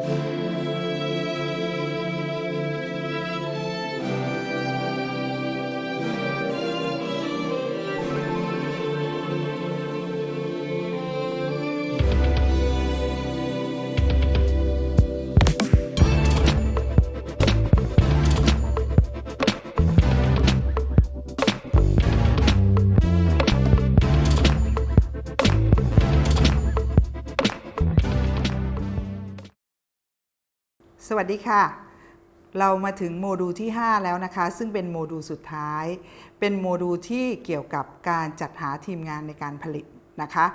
Música สวัสดีค่ะ เรามาถึงโมดูลที่ 5 แล้วนะคะ ซึ่งเป็นโมดูลสุดท้าย เป็นโมดูลที่เกี่ยวกับการจัดหาทีมงานในการผลิตนะคะ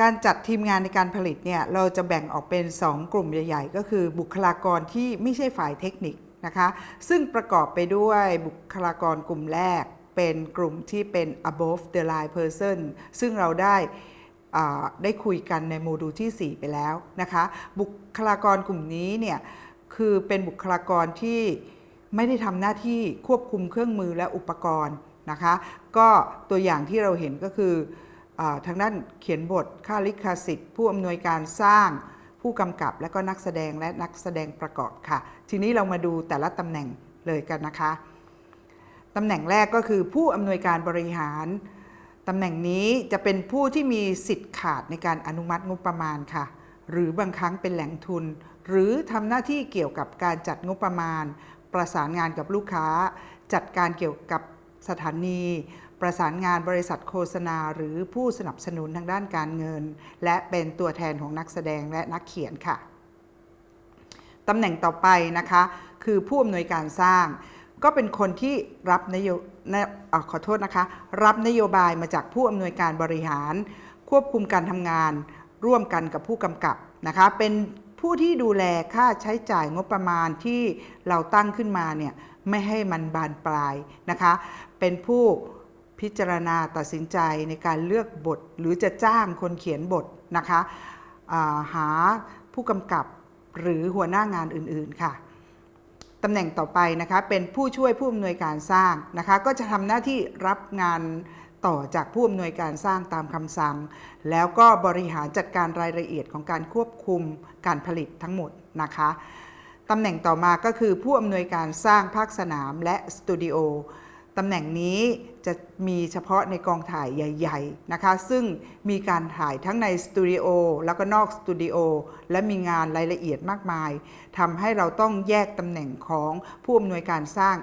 การจัดทีมงานในการผลิตเนี่ยเราจะแบ่งออกเป็น 2 กลุ่มใหญ่ ๆ ก็คือบุคลากรที่ไม่ใช่ฝ่ายเทคนิคนะคะ ซึ่งประกอบไปด้วยบุคลากรกลุ่มแรก เป็นกลุ่มที่เป็น above the line person ซึ่งเราได้ ได้คุยกันในโมดูลที่ 4 ไปแล้วนะคะ บุคลากรกลุ่มนี้เนี่ยคือเป็นบุคลากรที่ไม่ได้ทำหน้าที่ควบคุมเครื่องมือและอุปกรณ์นะคะ ก็ตัวอย่างที่เราเห็นก็คืออทางด้านเขียนบทค่าลิขสิทธิ์ ผู้อำนวยการสร้าง ผู้กำกับและก็นักแสดงและนักแสดงประกอบค่ะ ทีนี้เรามาดูแต่ละตำแหน่งเลยกันนะคะตำแหน่งแรกก็คือผู้อำนวยการบริหาร ตำแหน่งนี้จะเป็นผู้ที่มีสิทธิ์ขาดในการอนุมัติงบประมาณค่ะ หรือบางครั้งเป็นแหล่งทุน หรือทำหน้าที่เกี่ยวกับการจัดงบประมาณ ประสานงานกับลูกค้า จัดการเกี่ยวกับสถานี ประสานงานบริษัทโฆษณา หรือผู้สนับสนุนทางด้านการเงิน และเป็นตัวแทนของนักแสดงและนักเขียนค่ะตำแหน่งต่อไปนะคะ คือผู้อำนวยการสร้าง ก็เป็นคนที่รับนโยนะอ่าขอโทษนะคะ รับนโยบายมาจากผู้อำนวยการบริหาร ควบคุมการทำงาน ร่วมกันกับผู้กำกับนะคะเป็นผู้ที่ดูแลค่าใช้จ่ายงบประมาณที่เราตั้งขึ้นมาเนี่ยไม่ให้มันบานปลายนะคะ เป็นผู้พิจารณาตัดสินใจในการเลือกบท หรือจะจ้างคนเขียนบทนะคะาหาผู้กำกับหรือหัวหน้างานอื่นๆค่ะ ตำแหน่งต่อไปนะคะเป็นผู้ช่วยผู้อำนวยการสร้างนะคะก็จะทำหน้าที่รับงานต่อจากผู้อำนวยการสร้างตามคำสั่ง แล้วก็บริหารจัดการรายละเอียดของการควบคุมการผลิตทั้งหมดนะคะตำแหน่งต่อมาก็คือผู้อำนวยการสร้างภาคสนามและสตูดิโอ ตำแหน่งนี้จะมีเฉพาะในกองถ่ายใหญ่ ๆ นะคะ ซึ่งมีการถ่ายทั้งในสตูดิโอแล้วก็นอกสตูดิโอและมีงานรายละเอียดมากมายทำให้เราต้องแยกตำแหน่งของผู้อำนวยการสร้าง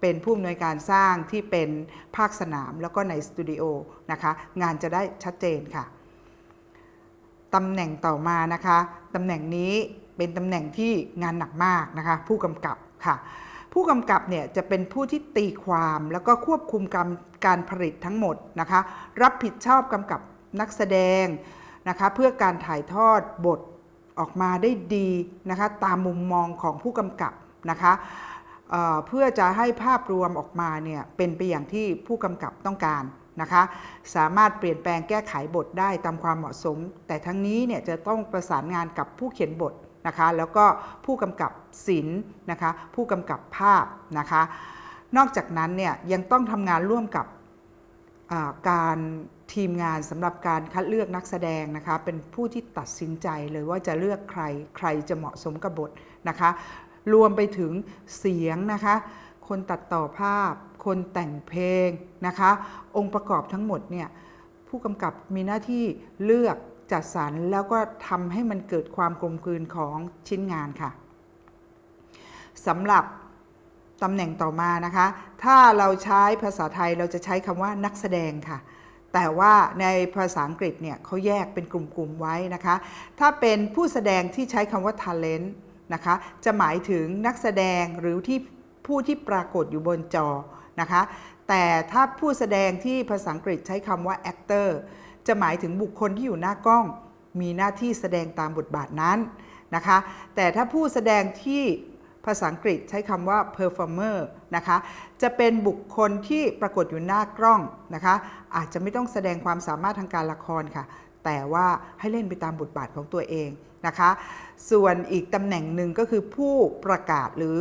เป็นผู้อำนวยการสร้างที่เป็นภาคสนามแล้วก็ในสตูดิโอนะคะ งานจะได้ชัดเจนค่ะตำแหน่งต่อมานะคะตำแหน่งนี้เป็นตำแหน่งที่งานหนักมากนะคะ ผู้กำกับค่ะ ผู้กำกับเนี่ยจะเป็นผู้ที่ตีความแล้วก็ควบคุมการการผลิตทั้งหมดนะคะ รับผิดชอบกำกับนักแสดงนะคะเพื่อการถ่ายทอดบทออกมาได้ดีนะคะตามมุมมองของผู้กำกับนะคะเเพื่อจะให้ภาพรวมออกมาเนี่ยเป็นไปอย่างที่ผู้กำกับต้องการนะคะสามารถเปลี่ยนแปลงแก้ไขบทได้ตามความเหมาะสม แต่ทั้งนี้เนี่ยจะต้องประสานงานกับผู้เขียนบท นะคะ แล้วก็ผู้กำกับศิลป์นะคะ ผู้กำกับภาพนะคะ นอกจากนั้นเนี่ยยังต้องทำงานร่วมกับการทีมงานสำหรับการคัดเลือกนักแสดงนะคะ เป็นผู้ที่ตัดสินใจเลยว่าจะเลือกใครใครจะเหมาะสมกับบทนะคะ รวมไปถึงเสียงนะคะ คนตัดต่อภาพ คนแต่งเพลงนะคะ องค์ประกอบทั้งหมดเนี่ยผู้กำกับมีหน้าที่เลือก จัดสรรแล้วก็ทำให้มันเกิดความกลมกลืนของชิ้นงานค่ะสำหรับตำแหน่งต่อมานะคะ ถ้าเราใช้ภาษาไทยเราจะใช้คำว่านักแสดงค่ะ แต่ว่าในภาษาอังกฤษเนี่ยเขาแยกเป็นกลุ่มๆไว้นะคะ ถ้าเป็นผู้แสดงที่ใช้คำว่า talent นะคะ จะหมายถึงนักแสดงหรือที่ผู้ที่ปรากฏอยู่บนจอนะคะ แต่ถ้าผู้แสดงที่ภาษาอังกฤษใช้คำว่า actor จะหมายถึงบุคคลที่อยู่หน้ากล้อง มีหน้าที่แสดงตามบทบาทนั้นนะคะ แต่ถ้าผู้แสดงที่ภาษาอังกฤษใช้คำว่า performer นะคะ จะเป็นบุคคลที่ปรากฏอยู่หน้ากล้องนะคะ อาจจะไม่ต้องแสดงความสามารถทางการละครค่ะ แต่ว่าให้เล่นไปตามบทบาทของตัวเองนะคะ ส่วนอีกตำแหน่งหนึ่งก็คือผู้ประกาศหรือ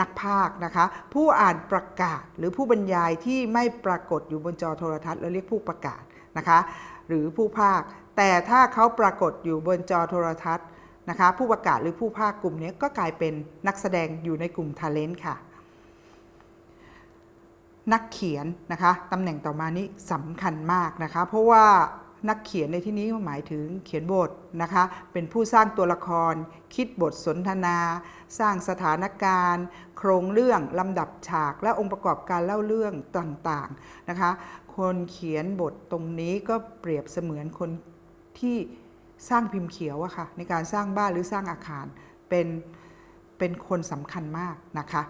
นักพากนะคะ ผู้อ่านประกาศหรือผู้บรรยายที่ไม่ปรากฏอยู่บนจอโทรทัศน์เราเรียกผู้ประกาศ นะคะหรือผู้ภาค แต่ถ้าเขาปรากฏอยู่บนจอโทรทัศน์นะคะผู้ประกาศหรือผู้ภาคกลุ่มนี้ก็กลายเป็นนักแสดงอยู่ในกลุ่มท ALENT ค่ะ นักเขียนนะคะตำแหน่งต่อมานี้สำคัญมากนะคะเพราะว่า นักเขียนในที่นี้หมายถึงเขียนบทนะคะ เป็นผู้สร้างตัวละคร คิดบทสนทนา สร้างสถานการณ์ โครงเรื่องลำดับฉาก และองค์ประกอบการเล่าเรื่องต่างๆนะคะ คนเขียนบทตรงนี้ก็เปรียบเสมือนคนที่สร้างพิมพ์เขียวอะค่ะในการสร้างบ้านหรือสร้างอาคารเป็นเป็นคนสำคัญมากนะคะ